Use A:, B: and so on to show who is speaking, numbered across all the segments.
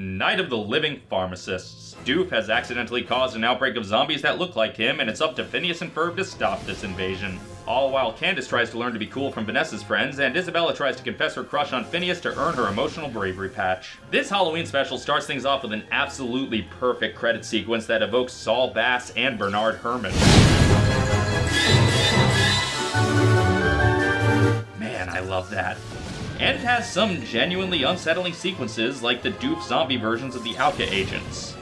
A: Night of the Living Pharmacists. Doof has accidentally caused an outbreak of zombies that look like him, and it's up to Phineas and Ferb to stop this invasion. All while Candace tries to learn to be cool from Vanessa's friends, and Isabella tries to confess her crush on Phineas to earn her emotional bravery patch. This Halloween special starts things off with an absolutely perfect credit sequence that evokes Saul Bass and Bernard Herrmann. Man, I love that and it has some genuinely unsettling sequences like the Doof zombie versions of the OWCA agents.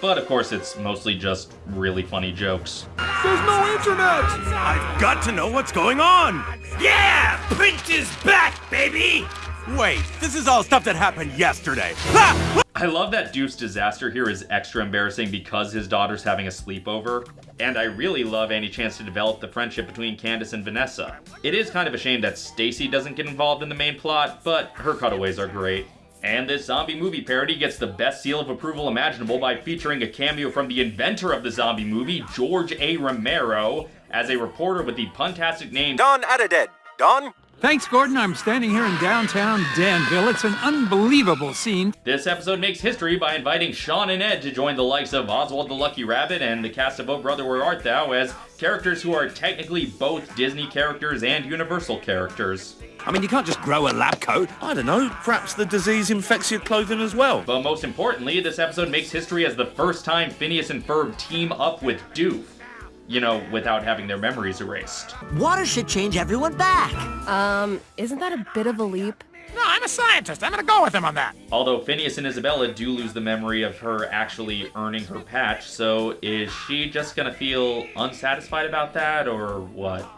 A: But of course, it's mostly just really funny jokes.
B: There's no internet!
C: I've got to know what's going on!
D: Yeah! Prince is back, baby!
C: Wait, this is all stuff that happened yesterday.
A: I love that Doof's disaster here is extra embarrassing because his daughter's having a sleepover, and I really love any chance to develop the friendship between Candace and Vanessa. It is kind of a shame that Stacy doesn't get involved in the main plot, but her cutaways are great. And this zombie movie parody gets the best seal of approval imaginable by featuring a cameo from the inventor of the zombie movie, George A. Romero, as a reporter with the puntastic name
C: Don Addedead. Don?
B: Thanks, Gordon. I'm standing here in downtown Danville. It's an unbelievable scene.
A: This episode makes history by inviting Shaun and Ed to join the likes of Oswald the Lucky Rabbit and the cast of Oh Brother Where Art Thou as characters who are technically both Disney characters and Universal characters.
C: I mean, you can't just grow a lab coat. I don't know, perhaps the disease infects your clothing as well.
A: But most importantly, this episode makes history as the first time Phineas and Ferb team up with Doof you know, without having their memories erased.
E: Water should change everyone back.
F: Um, isn't that a bit of a leap?
G: No, I'm a scientist. I'm gonna go with him on that.
A: Although Phineas and Isabella do lose the memory of her actually earning her patch, so is she just gonna feel unsatisfied about that, or what?